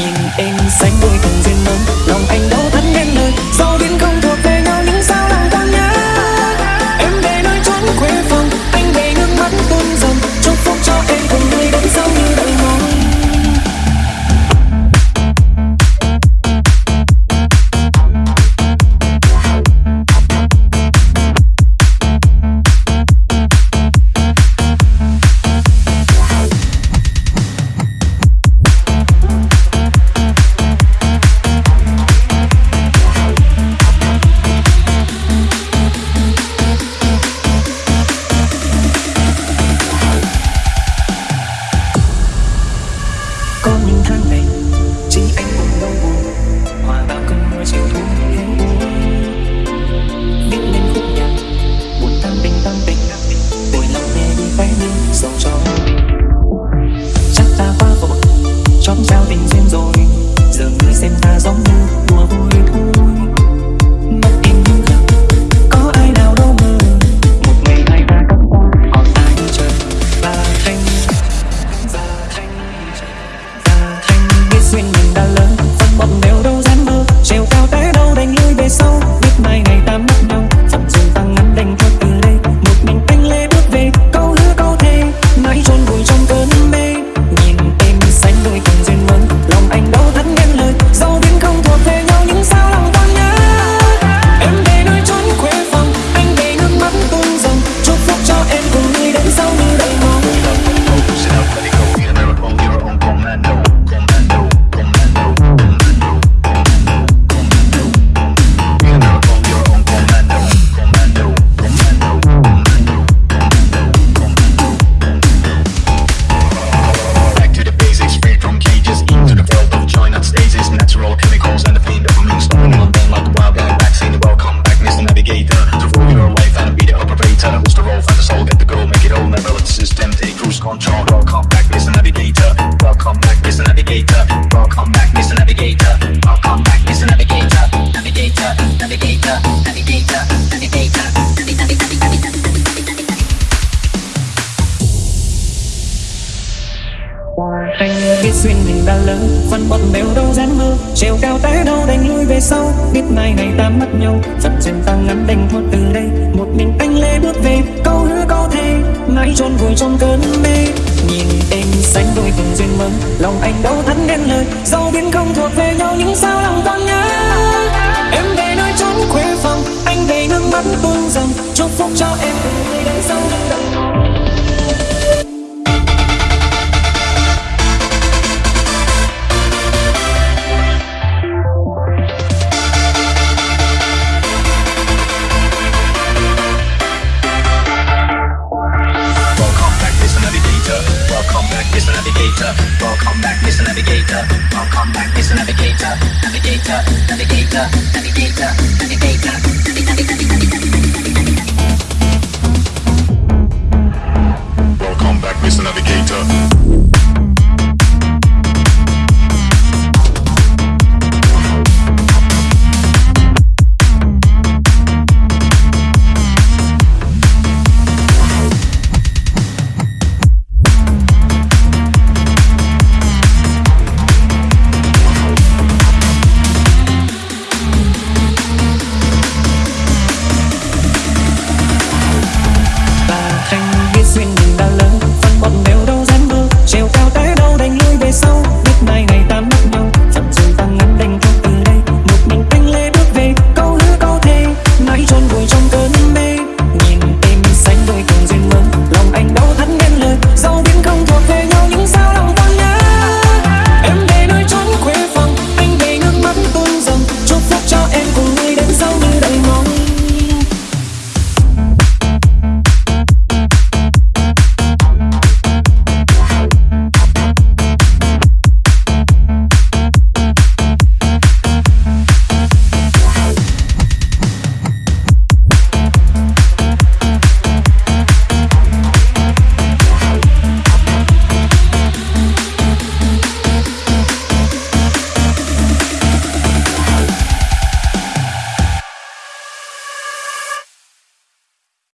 nhìn em xanh đôi cùng duyên mình đã lớn phân bọn đều đâu dám mơ trèo cao té đâu, đành lui về sau. control Focus all, get the goal, make it all My balance system, take cruise control Welcome back, Mr. Navigator Welcome back, Mr. Navigator Welcome back, Mr. Navigator Welcome back, Mr. Navigator Navigator, Navigator, Navigator, Anh biết duyên mình đã lớn Văn bọn bèo đâu dám mơ Trèo cao té đâu đánh lui về sau Biết mai ngày ta mất nhau Phật duyên ta ngắn đành thôi từ đây Một mình anh lê bước về chôn vùi trong cơn mê. Nhìn em xanh đôi cùng duyên mơ lòng anh đâu thắn nên lời. Dẫu biến không thuộc về nhau những sao lòng còn nhớ? Em về nơi chốn khuê phòng, anh đầy nước mắt tuôn dòng. Chúc phúc cho em đời sau đừng Navigator. Welcome back, Mr. Navigator. Welcome back, Mr. Navigator. Navigator, Navigator, Navigator, Navigator, Navigator, Navigator.